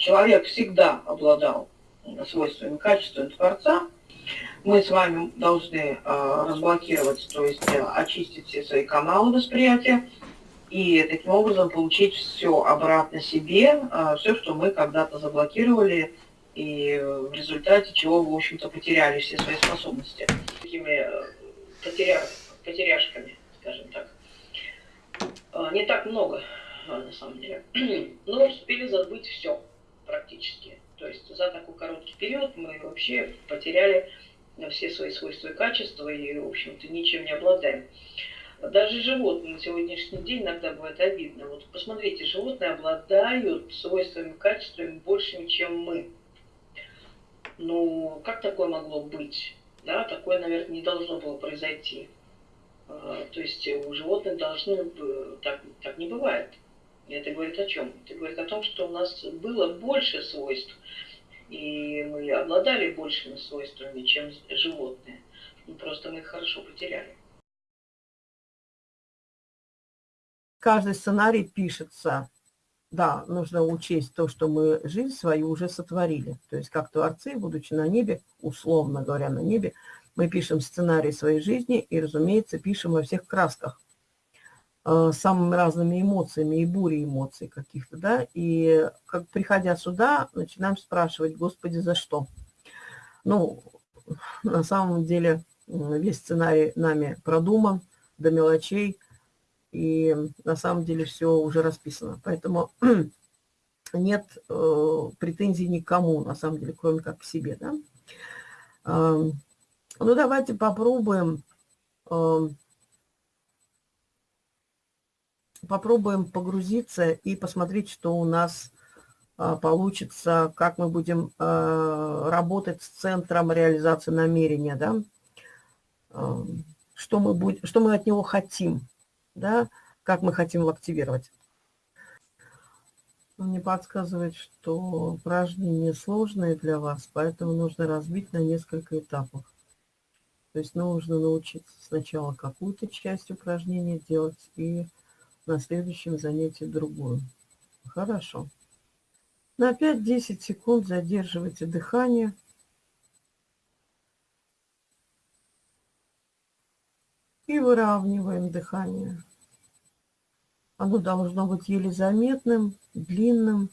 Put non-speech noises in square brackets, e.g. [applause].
человек всегда обладал свойствами, качествами Творца, мы с вами должны э, разблокировать, то есть э, очистить все свои каналы восприятия и таким образом получить все обратно себе, э, все, что мы когда-то заблокировали, и в результате чего, в общем-то, потеряли все свои способности. Такими э, потеря... потеряшками, скажем так. Э, не так много, на самом деле. [clears throat] Но успели забыть все практически. То есть за такой короткий период мы вообще потеряли все свои свойства и качества и, в общем-то, ничем не обладаем. Даже животные на сегодняшний день иногда бывает обидно. Вот посмотрите, животные обладают свойствами качествами большими, чем мы. Ну, как такое могло быть? Да, такое, наверное, не должно было произойти. А, то есть у животных должны так, так не бывает. И это говорит о чем? Это говорит о том, что у нас было больше свойств, и мы обладали большими свойствами, чем животные. Ну, просто мы их хорошо потеряли. Каждый сценарий пишется, да, нужно учесть то, что мы жизнь свою уже сотворили. То есть как творцы, будучи на небе, условно говоря, на небе, мы пишем сценарий своей жизни и, разумеется, пишем во всех красках. Э, самыми разными эмоциями и бурей эмоций каких-то, да, и как приходя сюда, начинаем спрашивать, Господи, за что? Ну, на самом деле весь сценарий нами продуман до мелочей, и на самом деле все уже расписано. Поэтому [clears throat] нет э, претензий никому, на самом деле, кроме как к себе, да. Э, ну, давайте попробуем... Э, попробуем погрузиться и посмотреть, что у нас а, получится, как мы будем а, работать с центром реализации намерения, да, а, что мы, будем, что мы от него хотим, да, как мы хотим его активировать. Мне подсказывает, что упражнение сложное для вас, поэтому нужно разбить на несколько этапов. То есть нужно научиться сначала какую-то часть упражнения делать и на следующем занятии другую. Хорошо. На 5-10 секунд задерживайте дыхание. И выравниваем дыхание. Оно должно быть еле заметным, длинным.